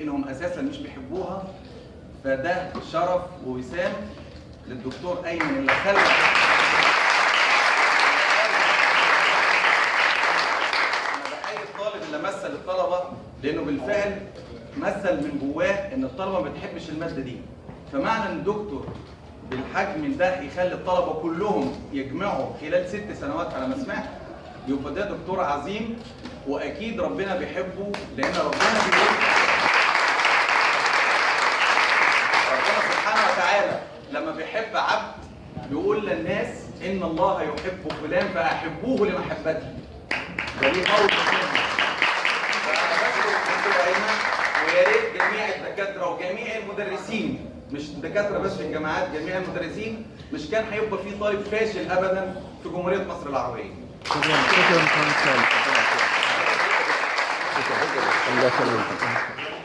إنهم أساسا مش بيحبوها فده شرف ووسام للدكتور أيمن اللي خلى أنا بحيي الطالب اللي مثل الطلبة لأنه بالفعل مثل من جواه إن الطلبة ما بتحبش المادة دي. فمعنى إن الدكتور بالحجم ده يخلي الطلبة كلهم يجمعوا خلال ست سنوات على ما سمعت يبقى ده دكتور عظيم وأكيد ربنا بيحبه لأن ربنا بيقول بيحب عبد بيقول للناس إن الله يحب فلان فأحبوه لمحبته. ده ليه قول مسلم. فانا بشكر الدكتور ايمن ويا ريت جميع الدكاترة وجميع المدرسين مش الدكاتره بس في الجامعات جميع المدرسين مش كان هيبقى في طالب فاشل ابدا في جمهورية مصر العربية. شكرا. شكرا. كونسل الله يسلمك